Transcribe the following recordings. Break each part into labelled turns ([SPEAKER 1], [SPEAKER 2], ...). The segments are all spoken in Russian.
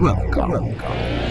[SPEAKER 1] Welcome. Welcome.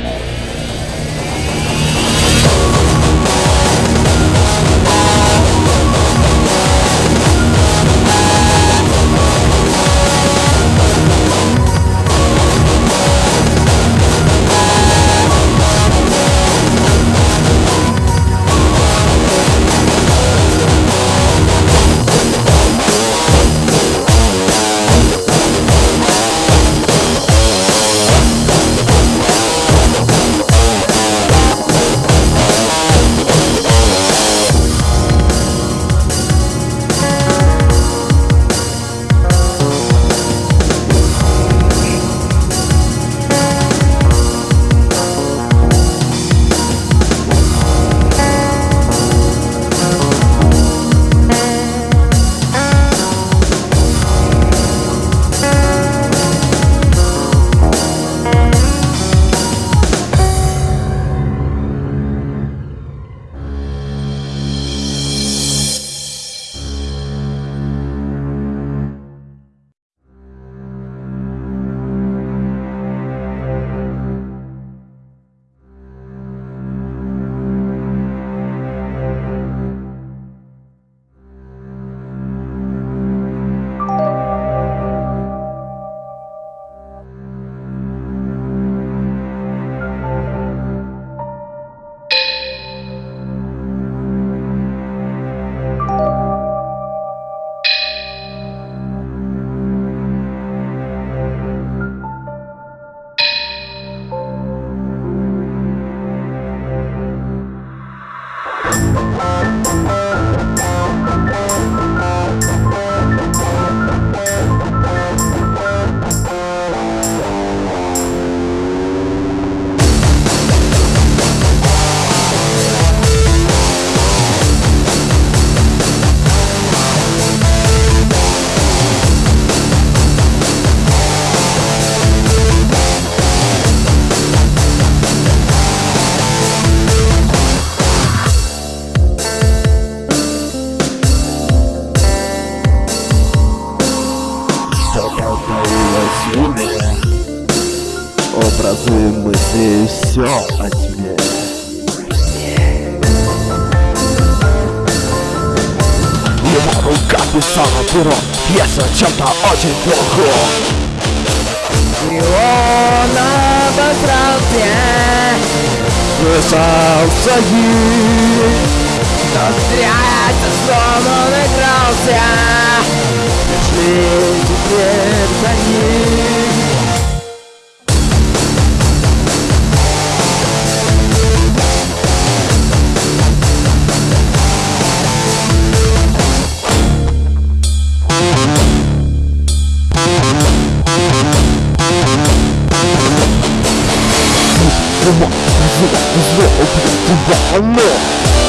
[SPEAKER 1] Писала перо Пьеса чем-то очень плохом
[SPEAKER 2] И он обосрался
[SPEAKER 1] Писался ей
[SPEAKER 2] Но зря со сном он игрался
[SPEAKER 1] Пришли теперь за ним
[SPEAKER 3] 我，不是，我不是，我不，我不玩了。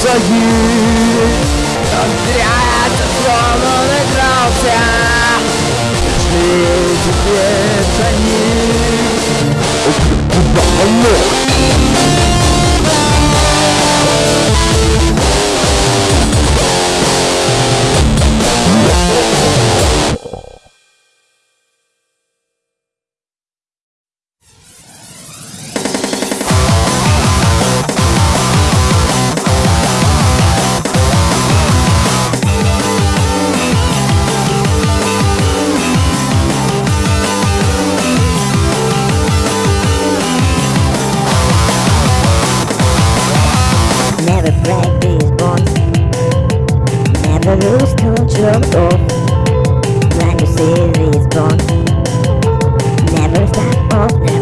[SPEAKER 3] for you. off when you see.
[SPEAKER 4] Never stop oh, off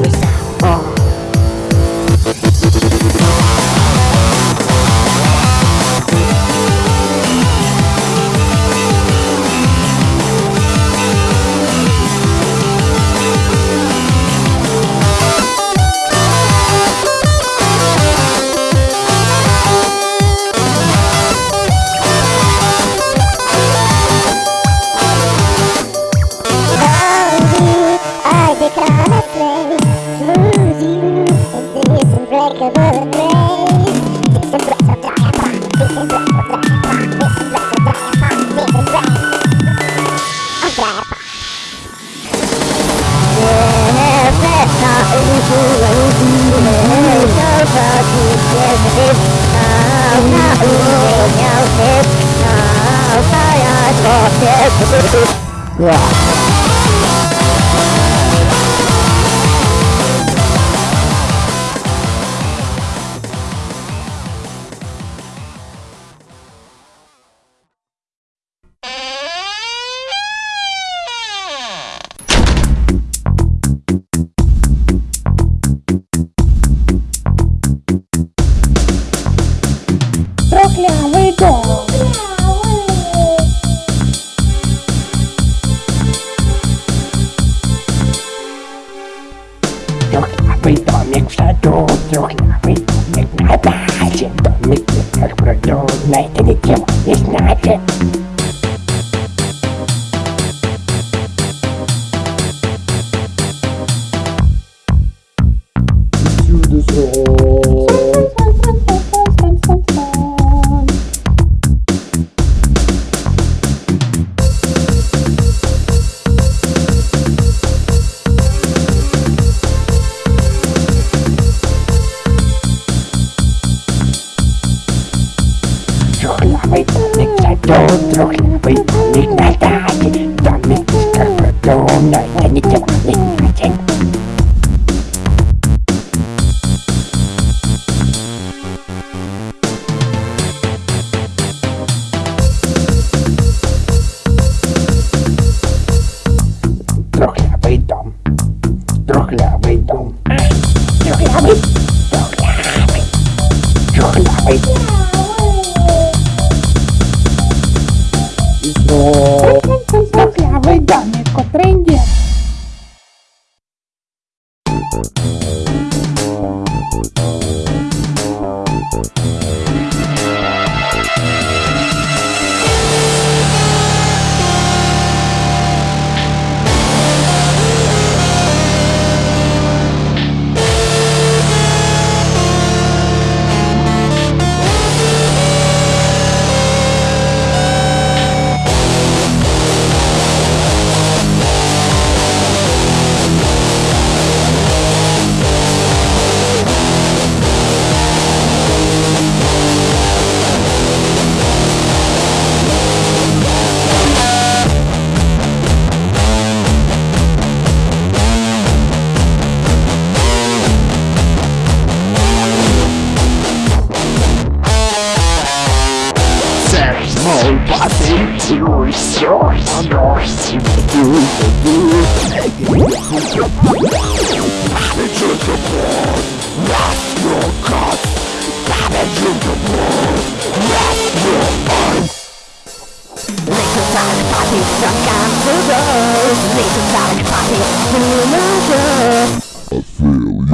[SPEAKER 5] I feel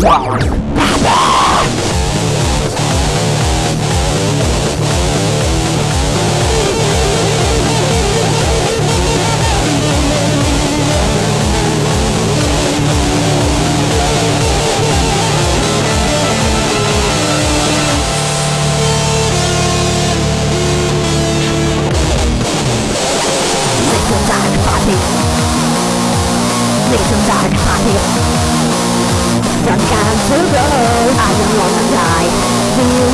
[SPEAKER 5] young.
[SPEAKER 6] nation's dark body Don't come to go, I don't wanna die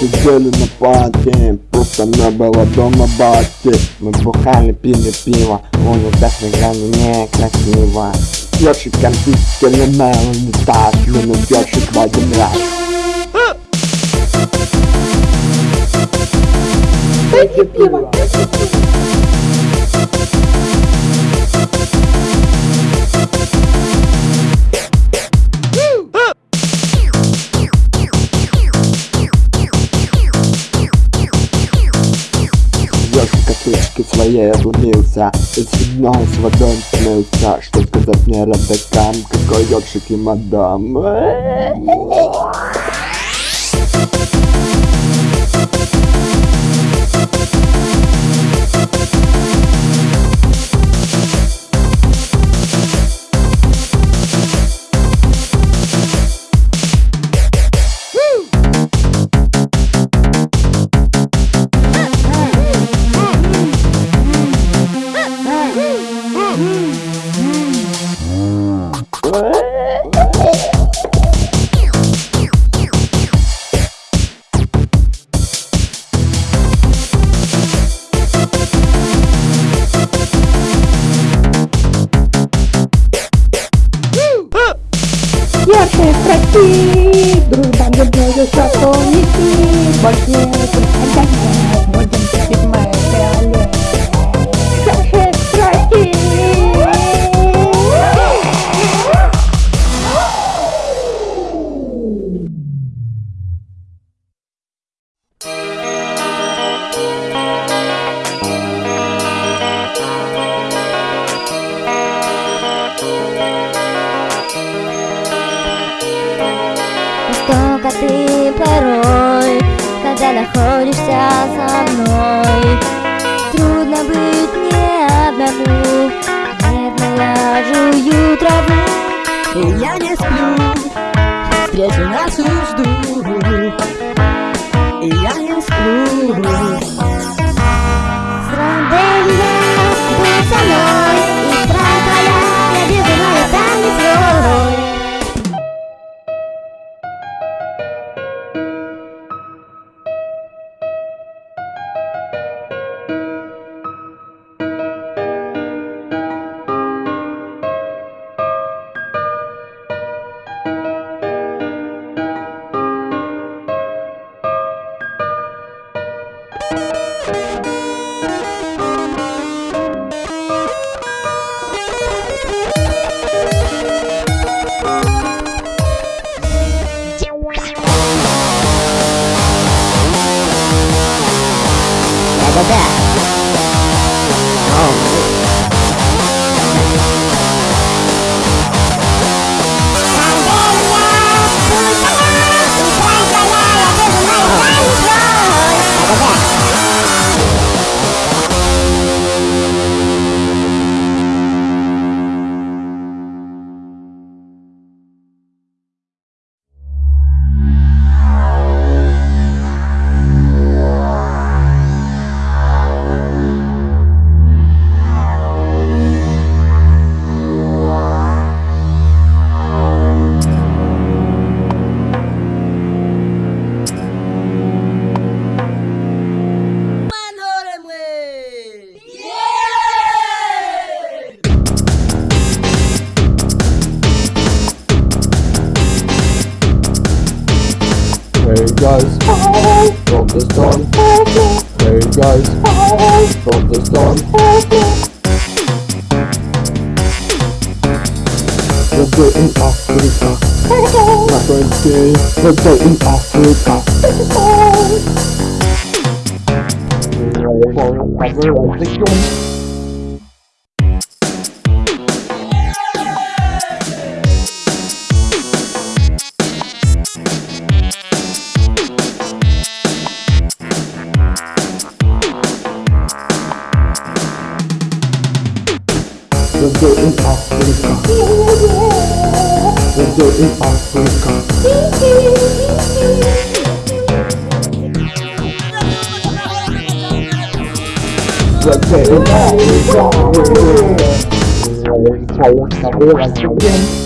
[SPEAKER 7] сидели на пати Просто не было дома бати Мы бухали, пили пиво Улица играли некрасиво. Ёршик не мел летать Минут ёршик в один раз
[SPEAKER 8] Дайте пиво.
[SPEAKER 7] Ёршик отломился И спиной с водой смылся Что сказать мне родакам Какой ёршик и мадам?
[SPEAKER 8] Яркие Bagi penajam yang menjadi mai kalian
[SPEAKER 9] Subscribe Toca-te, parou когда находишься со мной. Трудно быть мне одному, нервно я жую траву
[SPEAKER 10] И я не сплю, встречу нашу жду. И я не сплю.
[SPEAKER 9] Сранделья, будь со мной, и страх твоя, я безумная танец свой
[SPEAKER 7] Hey guys, from the storm. Hey guys, from the storm. Let's go in Africa. My friends say, let's go in Africa. Let's We're in Africa. We're in Africa. We're going Africa.
[SPEAKER 4] We're going Africa.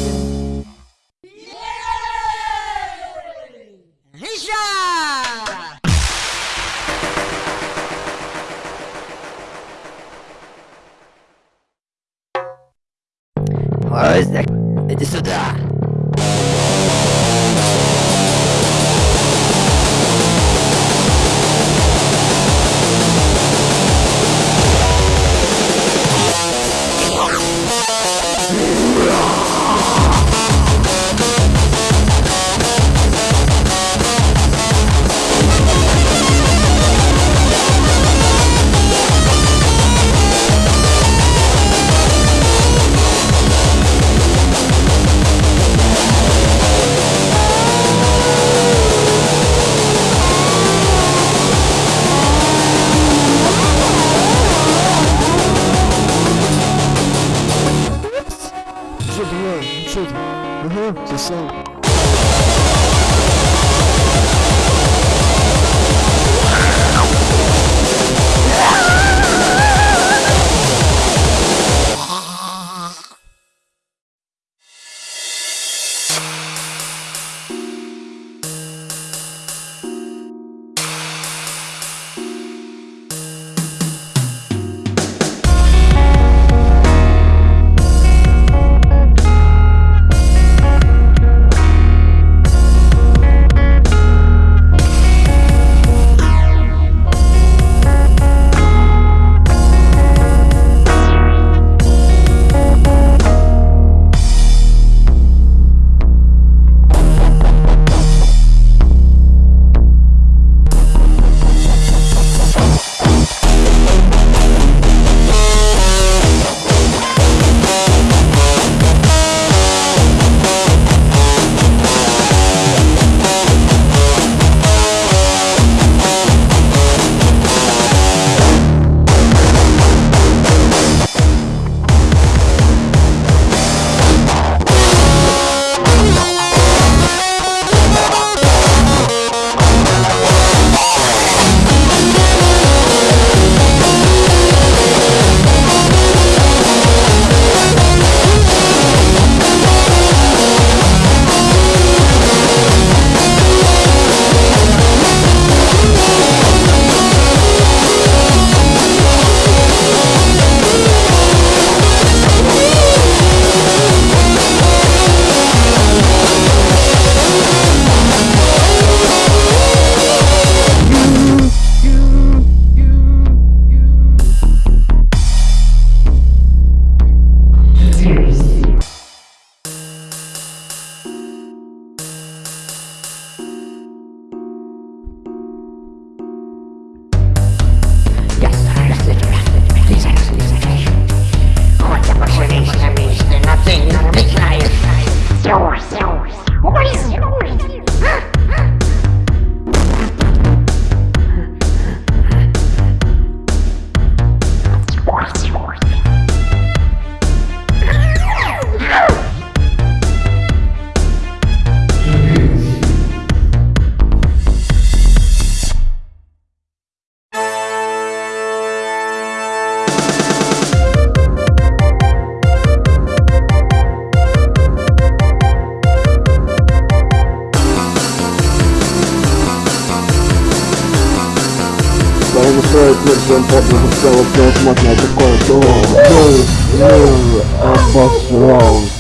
[SPEAKER 7] Приглашает версиям подвигов целых невозможно такое то Мир обосрался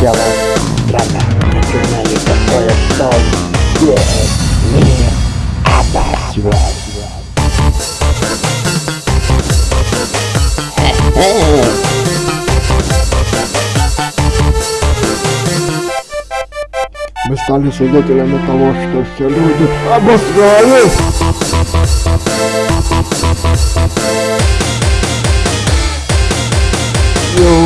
[SPEAKER 4] Дело странно, начинали такое, что весь мир обосрал
[SPEAKER 7] Мы стали свидетелями того, что все люди обосрались